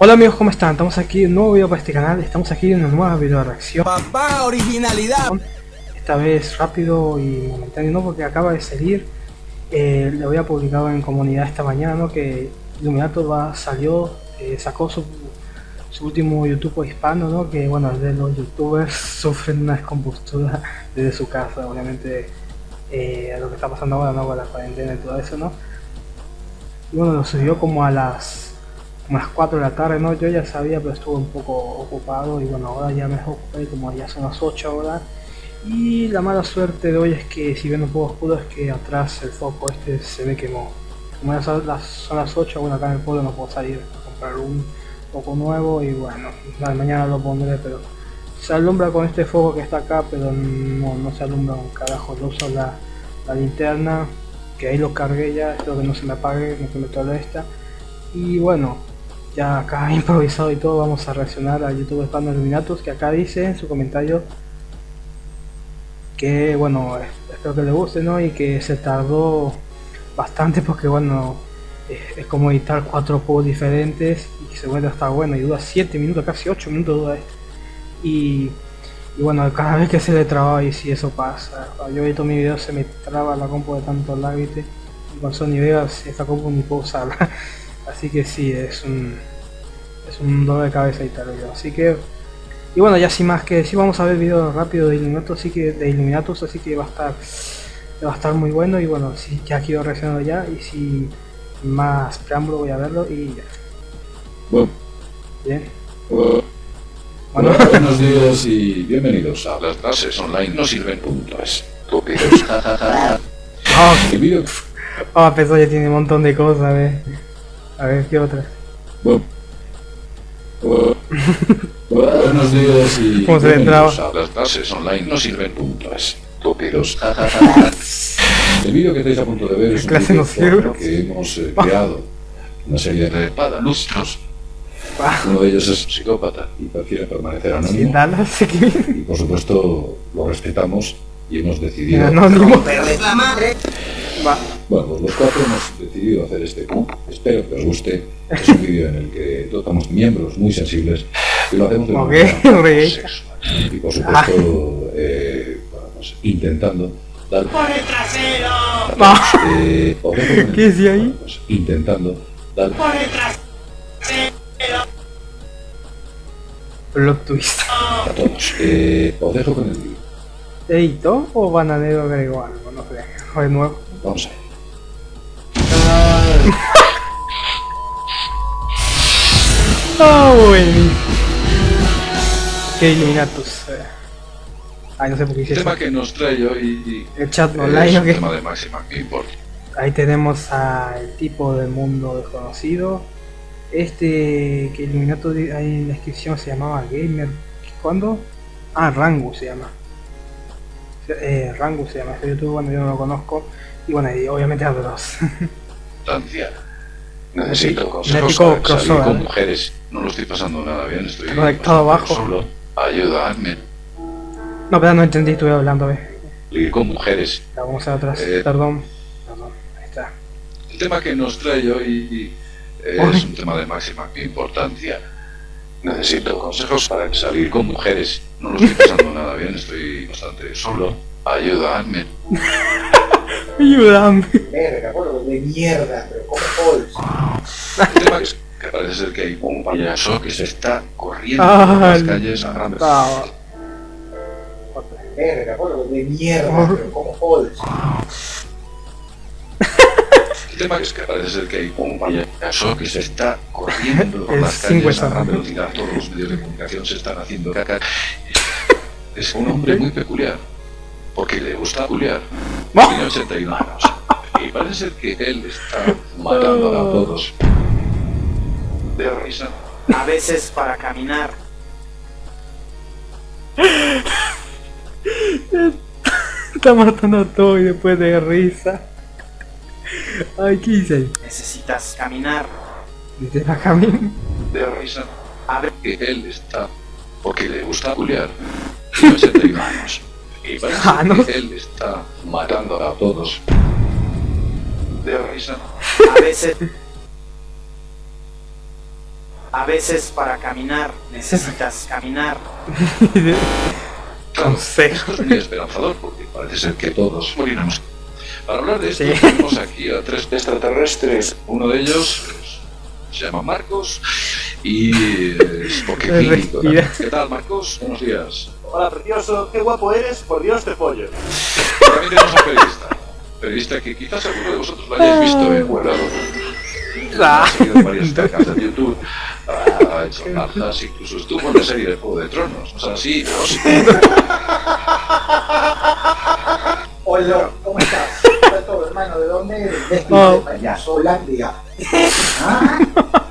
Hola amigos, ¿cómo están? Estamos aquí en un nuevo video para este canal, estamos aquí en una nueva video reacción. Papá, originalidad. Esta vez rápido y momentáneo, ¿no? Porque acaba de salir, eh, lo había publicado en comunidad esta mañana, ¿no? Que Illuminato va, salió, eh, sacó su, su último YouTube hispano, ¿no? Que bueno, de los youtubers sufren una descompostura desde su casa, obviamente eh, lo que está pasando ahora, ¿no? Con la cuarentena y todo eso, ¿no? Y bueno, lo subió como a las como a las 4 de la tarde, ¿no? Yo ya sabía, pero estuve un poco ocupado y bueno, ahora ya me ocupé como ya son las 8 ahora. Y la mala suerte de hoy es que si bien un poco oscuro es que atrás el foco este se ve quemó. Como ya son las, son las 8, bueno acá en el pueblo no puedo salir a comprar un foco nuevo y bueno, mañana lo pondré, pero se alumbra con este foco que está acá, pero no, no se alumbra un carajo, lo uso la, linterna, que ahí lo cargué ya, espero que no se me apague, no se me toda esta. Y bueno, ya acá improvisado y todo, vamos a reaccionar a YouTube Spam Illuminatus, que acá dice en su comentario que, bueno, espero que le guste, ¿no? Y que se tardó bastante porque, bueno, es, como editar cuatro juegos diferentes y se vuelve hasta bueno y dura 7 minutos, casi 8 minutos dura esto. Y, y, bueno, cada vez que se le traba y si eso pasa, yo edito mi video se me traba la compu de tanto lag. Y con Sony Vegas esta compu ni puedo usarla. Así que sí, es un, es un dolor de cabeza y tal. Así que, y bueno, ya sin más que decir, vamos a ver video rápido de Illuminatus, así que, de Illuminatus, así que va a estar va a estar muy bueno y bueno, si ya quiero reaccionando ya y si más preámbulo voy a verlo y ya. Bueno. Bien. Bueno. Buenos días y bienvenidos a las clases online no sirven puntos. Estúpidos. Vídeo oh, pero ya tiene un montón de cosas, ¿ves? A ver, ¿qué otra? Bueno. Buenos días y ¿Cómo se entraba? a las clases online no sirven puntos. Estúpidos. El vídeo que estáis a punto de ver es un Clase vídeo no sirve. que hemos eh, creado. Una serie de padanustros. Ah, Uno de ellos es psicópata y prefiere permanecer sin anónimo. Dallas, sí que Y por supuesto lo respetamos y hemos decidido... anónimo. La madre. Va. Bueno, pues los cuatro hemos decidido hacer este Q. Espero que os guste. Es un vídeo en el que tocamos miembros muy sensibles y lo hacemos de una Ok, manera ok. sexual. Y por supuesto, eh, bueno, pues, intentando dar... Por el trasero. Va. Eh, os dejo con el- ¿Qué decía ahí? bueno, pues, intentando dar... Por el trasero. Plot twist. a todos. Eh, os dejo con el vídeo. ¿Editó o Bananero agregó algo? No sé. De nuevo. Vamos a ver. Ah, buenísimo. Qué Illuminatus. Ay, no sé por qué hice El eso. tema que nos trae hoy El chat es online, un ¿o tema de máxima importancia. Ahí tenemos al tipo del mundo desconocido. Este que di- ahí en la descripción se llamaba Gamer. ¿Cuándo? Ah, Rangu se llama. Eh, Rangu se llama este youtuber, bueno yo no lo conozco. Y bueno, y obviamente a dos. Importancia. Necesito consejos para salir con mujeres. No lo estoy pasando nada bien, estoy Conectado abajo. Solo. Ayúdame. no, pero no entendí, estuve hablando, ve. Salir con mujeres. La vamos a atrás, Eh. perdón. Perdón, ahí está. El tema que nos trae hoy es Uy. un tema de máxima importancia. Necesito consejos para salir con mujeres. No lo estoy pasando nada bien, estoy bastante solo. Ayúdame. Ayúdame. Verga, boludo, de mierda, pero como Halls. El tema es que parece ser que hay un payaso que se está corriendo Ah, por las calles a gran Ah. Verga, boludo, de mierda, pero como Halls. El tema es que parece ser que hay un payaso que se está corriendo por las calles a gran velocidad. Todos los medios de comunicación se están haciendo caca. Es un hombre muy peculiar, porque le gusta peculiar. Tiene 81 años. Y parece ser que él está matando a todos. De risa. A veces para caminar. Está matando a todo y después de risa. Ay, ¿qué dice? Necesitas caminar. Dice la. De risa. A ver, Que él está, porque le gusta peculiar. Tiene 81 años. Y parece Ah, no. que él está matando a todos. De risa. a veces. A veces para caminar necesitas caminar. Claro, Consejo. esto es muy esperanzador porque parece ser que todos moriremos. Para hablar de esto, Sí. tenemos aquí a tres extraterrestres. Uno de ellos pues, se llama Marcos y es porque clínico. respira. ¿Qué tal, Marcos? Buenos días. Hola, precioso, qué guapo eres, por Dios te pollo. También tenemos a un periodista. Periodista que quizás alguno de vosotros lo hayáis visto en Huelado. Ah. Ha seguido varias tecas de YouTube, ha hecho cartas, incluso estuvo en la serie de Juego de Tronos. O sea, sí, no sé. Hola, ¿cómo estás? ¿Qué tal todo, hermano? ¿De dónde eres? De Oh. Ah,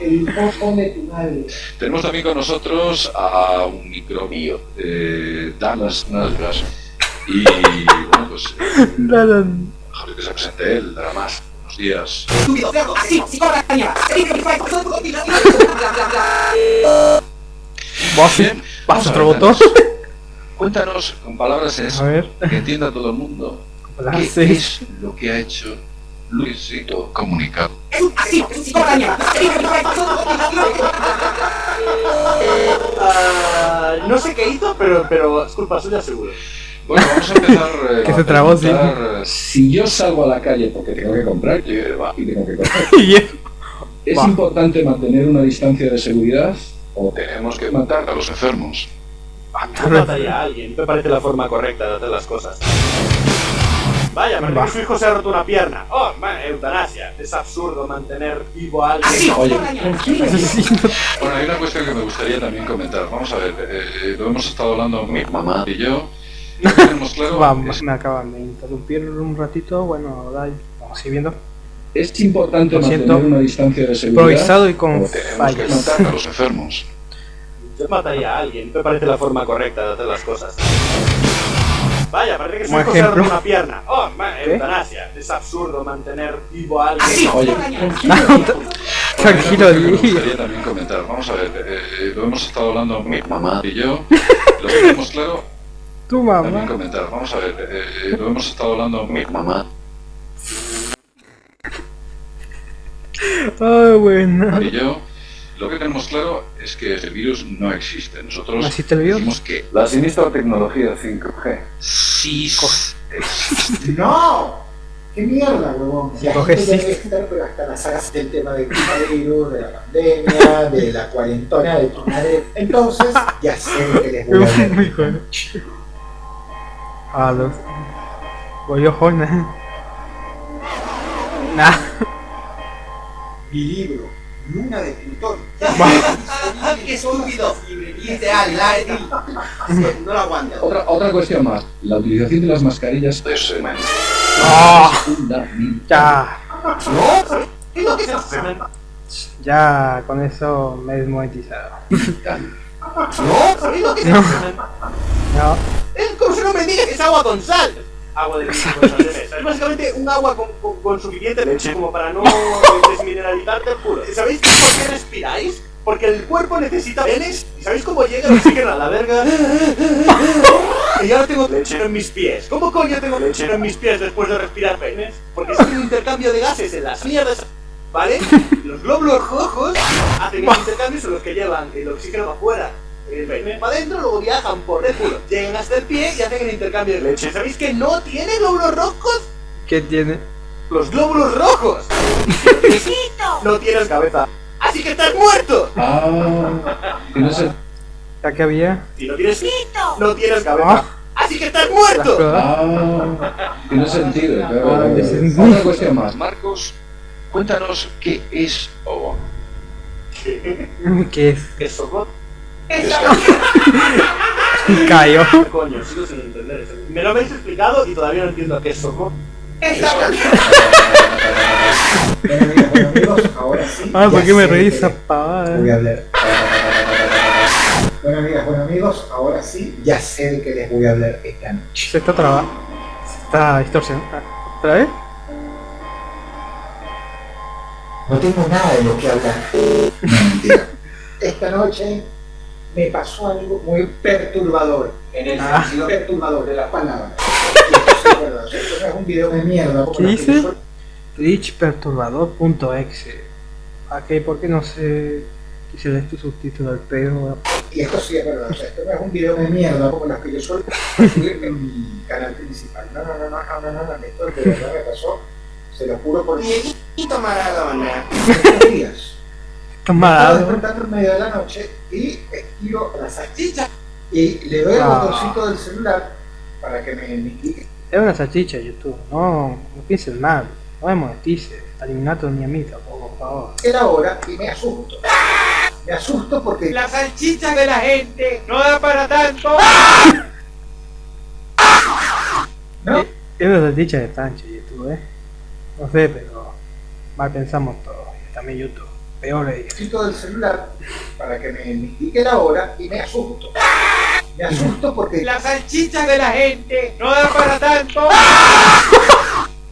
el poco de tu madre. Tenemos también con nosotros a un microbio de Dallas Nasbras. Y bueno, pues eh, mejor que se presente él, nada más. Buenos días. Estúpido, cerdo, asesino, psicópata, mierda. Vos Bien, vas vamos a otro. Carlos. Cuéntanos con palabras en A eso, ver. que entienda todo el mundo. Hola, ¿Qué sí. es lo que ha hecho Luisito Comunicado? Mierda. Ah, no sé qué hizo, pero, pero es culpa suya seguro. Bueno, vamos a empezar. eh, Que a se trabó, sí. preguntar, eh, Si yo salgo a la calle porque tengo que comprar hierba y tengo que comer, Y es- ¿es Va. importante mantener una distancia de seguridad o tenemos que matar a los enfermos? Yo mataría a alguien, me parece la forma correcta de hacer las cosas. Vaya, Va. que su hijo se ha roto una pierna. Oh, man, eutanasia. Es absurdo mantener vivo a alguien. Asesino, Oye. Bueno, hay una cuestión que me gustaría también comentar. Vamos a ver, eh, lo hemos estado hablando mi mamá y yo. Tenemos claro Vamos, es, me acaban de interrumpir un ratito. Bueno, dale, vamos siguiendo. es importante Lo mantener siento. una distancia de seguridad Improvisado y con que fallas. a los enfermos. Yo mataría a alguien, me parece la forma correcta de hacer las cosas. Vaya, parece que ha roto ejemplo. una pierna. Oh, man, eutanasia. Es absurdo mantener vivo a alguien. Asesino, Oye, Tranquilo, hay una cuestión que me Di. gustaría también comentar. Vamos a ver, eh, lo hemos estado hablando mi mamá y yo. Lo tenemos claro Tu también mamá. comentar. Vamos a ver, eh, lo hemos estado hablando mi mamá Ah, bueno. y yo. Lo que tenemos claro es que el virus no existe. Nosotros ¿No existe el virus? decimos que la sinistra tecnología 5G sí existe. ¡No! ¡Qué mierda, huevón! La gente ya sí. debe estar, pero hasta las sagas del tema del coronavirus, de la pandemia, de la cuarentona de tu madre. Entonces, ya sé que les voy a hablar. Muy bueno. A los. Nah. Mi libro, Luna de Plutón. ¡Qué estúpido! Ideal, la No lo aguanto. Otra, otra cuestión más. La utilización de las mascarillas es Ah, ya. ¿No? ¿Qué es lo que se hace? Ya, con eso me he desmonetizado. ¿No? ¿Sabéis lo que se No. hace? No. Es como si no me digas que es agua con sal. Agua de. Es básicamente un agua con, con- con suficiente leche como para no desmineralizarte el culo. ¿Sabéis por qué respiráis? Porque el cuerpo necesita penes. ¿Y sabéis cómo llega el oxígeno a la verga? Y ahora tengo leche en mis pies. ¿Cómo coño tengo leche en mis pies después de respirar penes? Porque es un intercambio de gases en las mierdas. ¿Vale? Los glóbulos rojos hacen el intercambio, son los que llevan el oxígeno para afuera. Para adentro, luego viajan por el culo. Llegan hasta el pie y hacen el intercambio de leche. ¿Sabéis que no tiene glóbulos rojos? ¿Qué tiene? Los glóbulos rojos. No tienes cabeza. Así que estás muerto. Ah, el- ¿Ya que había? Si no tienes no tienes cabeza. Ah. Así que estás muerto. ah, tiene sentido. claro. Ah, cuestión más. Marcos, cuéntanos qué es o ¿Qué es? ¿Qué soco? Callo. Coño, sigo sin entender eso. Me lo habéis explicado y todavía no entiendo qué es soco. Bueno, amigos, ahora sí. Ah, ¿por qué me reí esa pavada? Voy a hablar. Bueno, amigas, bueno, amigos, ahora sí, ya sé de qué les voy a hablar esta noche. Se está trabando. Se está distorsionando. ¿Otra vez? No tengo nada de lo que hablar. No, mentira. Esta noche me pasó algo muy perturbador. En el Ah. sentido perturbador de la palabra. Y esto sí es verdad, o sea, esto no es un video de mierda. como ¿Qué los que dice? yo suelo- Twitchperturbador.exe. Ok, ¿por qué no sé si lees tu subtítulo al pedo, Y esto sí es verdad, o sea, esto no es un video de mierda como los que yo suelo subir en mi canal principal. No, no, no, no, no, no, no, no, esto de verdad me pasó, se lo juro por Dieguito Maradona. estos días. Estaba mal. despertando en medio de la noche y estiro la salchicha y le doy Ah. botoncito del celular para que me indique Es una salchicha YouTube, no, no pienses mal, no me monetices, eliminato ni a mí tampoco, por favor. era hora y me asusto. Me asusto porque La salchicha de la gente no da para tanto. ¿no? Es una salchicha de Sancho YouTube, eh. No sé, pero mal pensamos todos, y también YouTube, peor es. botoncito del celular para que me indique la hora y me asusto. Me asusto porque La salchicha de la gente no da para tanto.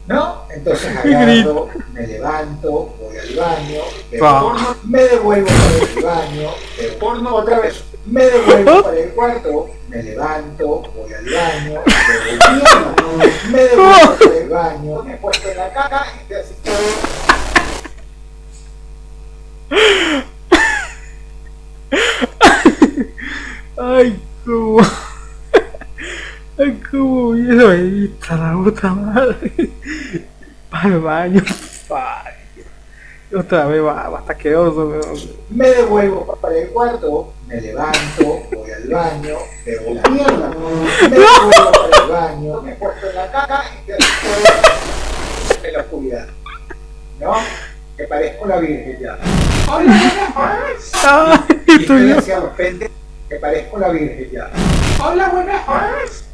¿no? Entonces agarro, me levanto, voy al baño, Pa. porno, me devuelvo para el baño, veo porno otra vez, me devuelvo para el cuarto, me levanto, voy al baño, veo mierda, me devuelvo para el baño, me acuesto en la caca y estoy así. Ay, cómo. Ay, cómo viejo ahí está la puta madre. Para el baño. Ay, otra vez va, va hasta pero. Me devuelvo para el cuarto, me levanto, voy al baño, veo la mierda, me devuelvo para el baño, me acuesto en la caca y así. en la oscuridad. ¿No? Que parezco la virgen ya. Ay, Y bien. hacia los pendes que parezco la virgen ya. Hola, buenas tardes.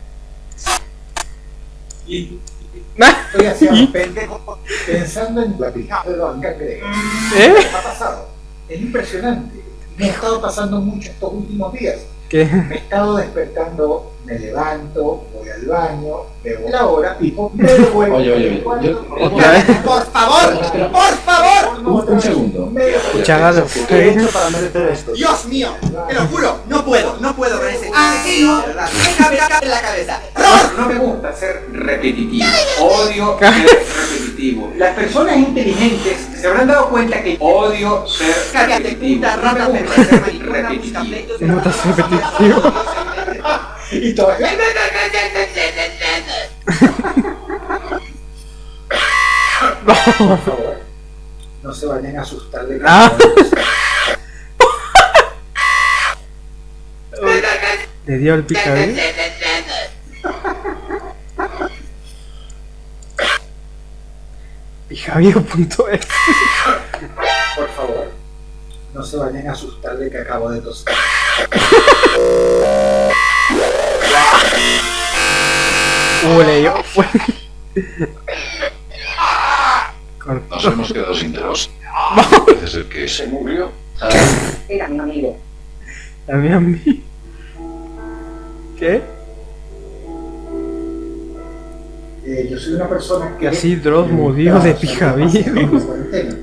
Estoy hacia los pendejos pensando en la pijada de los. ¿Eh? ¿Qué ha pasado? Es impresionante. Me ha estado pasando mucho estos últimos días. ¿Qué? Me he estado despertando, me levanto, voy al baño, veo la hora y me devuelvo. Oye, oye, yo- me Otra vez. Por favor, por favor. devuelvo Un, un segundo. me devuelvo. Chagado. ¿Qué he hecho para merecer esto? Dios mío, te lo juro, no puedo, no puedo con ese asesino. de verdad. Me cabe en la cabeza. No me gusta ser repetitivo. Odio ser repetitivo. Las personas inteligentes se habrán dado cuenta que odio ser Cállate, repetitivo. rata, ser. No. Y todo. Por favor, no se vayan a asustar de Ah. nada. Le dio el picadillo. Picadillo.es Por favor, no se vayan a asustar de que acabo de toser. Uh, le dio. Fue. Nos hemos quedado sin tos. Parece ser que se murió. Era mi amigo. También a mí. ¿Qué? Eh, yo soy una persona que. Así murió gusta de cuarentena.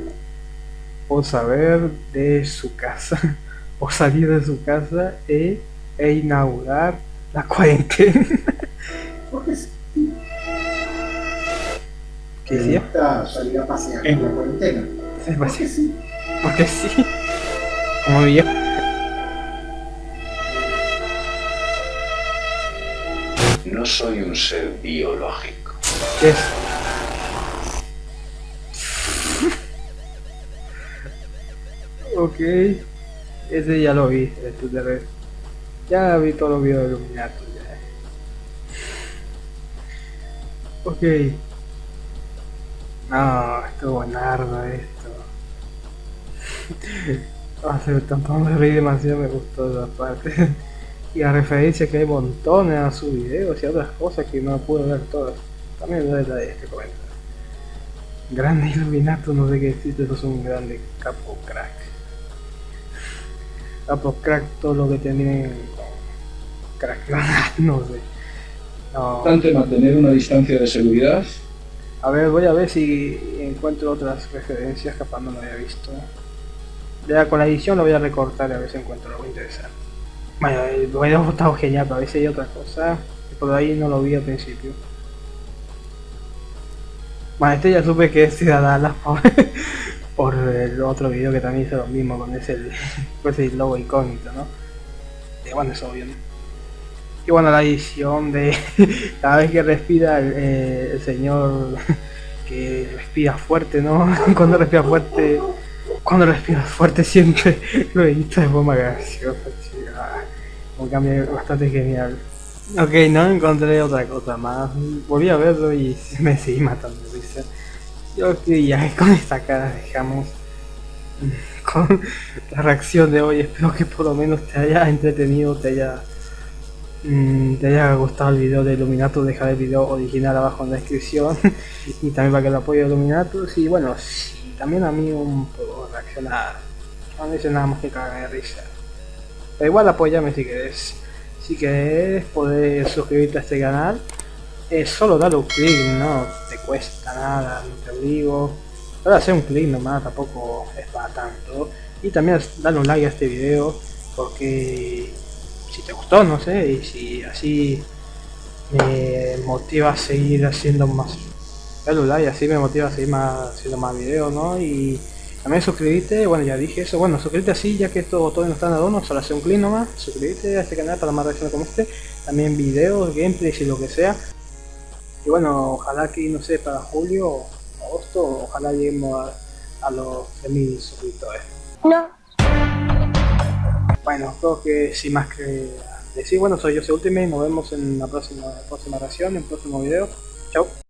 Por saber de su casa. Por salir de su casa e, e inaugurar la cuarentena. Porque sí, ¿Qué gusta salir a pasear en la cuarentena. Porque sí. Porque sí. Como viejo. No soy un ser biológico. ¿Qué es? ok. Ese ya lo vi, el Twitter. Ya vi todos los videos de Illuminato ya. Ok. No, esto buenardo esto. Ah, se tampoco me reí demasiado, me gustó esa parte. y a referencia que hay montones a sus videos y a otras cosas que no pude ver todas. También doy la de este comentario. Grande Illuminato, no sé qué decirte, eso es un grande capo crack. Capo crack todo lo que tienen con crack, no sé. No. Mantener una distancia de seguridad. A ver, voy a ver si encuentro otras referencias, capaz no me había visto. Ya con la edición lo voy a recortar y a ver si encuentro algo interesante. Bueno, el video ha estado genial, pero a veces hay otra cosa que por ahí no lo vi al principio. Bueno, este ya supe que es Ciudadana, por el otro video que también hizo lo mismo con ese, con ese logo incógnito, ¿no? Y bueno, es obvio, ¿no? Y bueno, la edición de cada vez que respira el, eh, señor que respira fuerte, ¿no? Cuando respira fuerte, cuando respira fuerte siempre lo edita de forma graciosa, chico. Ah, Un cambio bastante genial. Ok, no encontré otra cosa más. Volví a verlo y me seguí matando creo que ya con esta cara dejamos con la reacción de hoy. Espero que por lo menos te haya entretenido, te haya mm, te haya gustado el video de Illuminatus, dejar el video original abajo en la descripción y también para que lo apoye Illuminatus y bueno, si también a mí un poco reaccionar, no dice nada más que cagar de risa. Pero igual apóyame si querés. Si querés poder suscribirte a este canal, es solo darle un clic, no te cuesta nada, no te obligo. Solo hacer un clic nomás, tampoco es para tanto. Y también darle un like a este video, porque si te gustó, no sé, y si así me motiva a seguir haciendo más. Dale un like, así me motiva a seguir más, haciendo más videos, ¿no? Y también suscribirte, bueno ya dije eso, bueno suscríbete así ya que esto todavía no está en adorno, solo hacer un clic nomás, suscríbete a este canal para más reacciones como este, también videos, gameplays y lo que sea. Y bueno, ojalá que no sé, para julio o agosto, ojalá lleguemos a, a los 10.000 suscriptores. No. Bueno, creo que sin más que decir, bueno soy yo, soy Ultimate, nos vemos en la próxima, próxima reacción, en el próximo video. Chao.